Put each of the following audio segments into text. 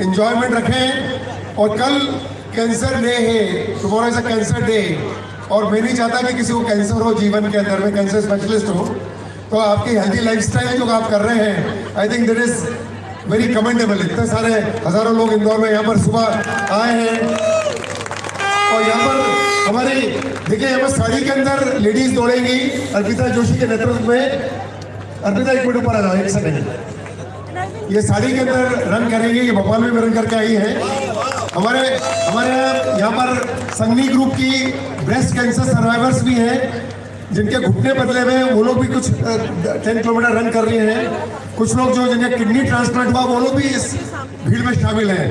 Enjoyment रखें और कल कैंसर डे है tomorrow is a cancer day और मैं नहीं चाहता कि किसी को कैंसर हो, जीवन के अंदर में कैंसर स्पेशलिस्ट हो। तो आपकी हेल्दी लाइफस्टाइल जो आप कर रहे हैं I think that is very commendable इतने सारे हज़ारों लोग इंदौर में यहाँ पर सुबह आए हैं। और यहाँ पर हमारी, देखिए यहाँ पर साड़ी के अंदर लेडीज़ दौड़ेंगी। अर्पिता जोशी के नेतृत्व में। अर्पिता, एक मिनट ऊपर आ जाओ, एक सेकंड ये साड़ी के अंदर रन करेंगे, ये भोपाल में भी रन करके आई है। हमारे हमारे यहाँ पर संगनी ग्रुप की ब्रेस्ट कैंसर सर्वाइवर्स भी हैं, जिनके घुटने बदले हुए वो लोग भी कुछ टेन किलोमीटर रन कर रहे हैं। कुछ लोग जो जिन्हें किडनी ट्रांसप्लांट हुआ, वो लोग भी इस भीड़ में शामिल हैं।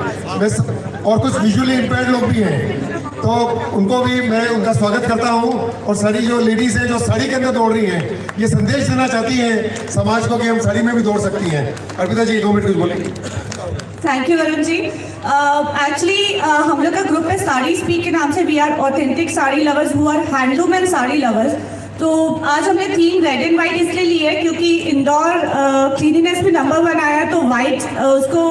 और कुछ विजुअली इम्पेयर्ड लोग भी हैं। तो उनको भी मैं उनका स्वागत करता हूँ। और सारी जो लेडीज़ हैं, जो साड़ी के अंदर दौड़ रही हैं, ये संदेश देना चाहती हैं समाज को कि हम साड़ी में भी दौड़ सकती हैं। अर्पिता जी, दो मिनट कुछ बोलेंगे thank you Varun ji. Actually हम लोग का ग्रुप है साड़ी स्पीक के नाम से. We are authentic sari lovers who are handloom and sari lovers तो आज हमने थीम रेड एंड वाइट इसलिए ली है क्योंकि इंदौर क्लीनिनेस में नंबर वन आया तो वाइट उसको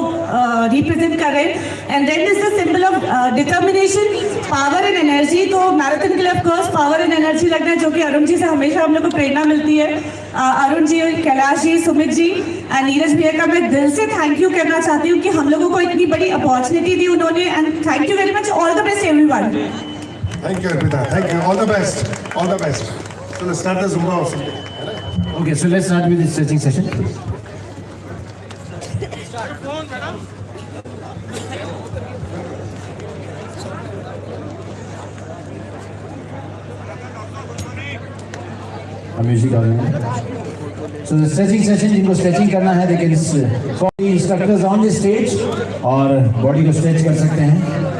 रिप्रेजेंट कर रहे हैं। And then is the symbol of determination power and energy तो मैराथन के लिए पावर एंड एनर्जी लगना है, जो कि अरुण जी से हमेशा हम लोग को प्रेरणा मिलती है। अरुण जी, कैलाश जी, सुमित जी एंड नीरज भैया का मैं दिल से थैंक यू कहना चाहती हूँ कि हम लोगों को इतनी बड़ी अपॉर्चुनिटी दी उन्होंने। And thank you very much all the best everyone thank you thank you all the best all the best चलो start the Zumba of Okay, so let's start with the stretching session. Music आ रहे so stretching session जिनको stretching करना है the instructors on the stage और body को stretch कर सकते हैं।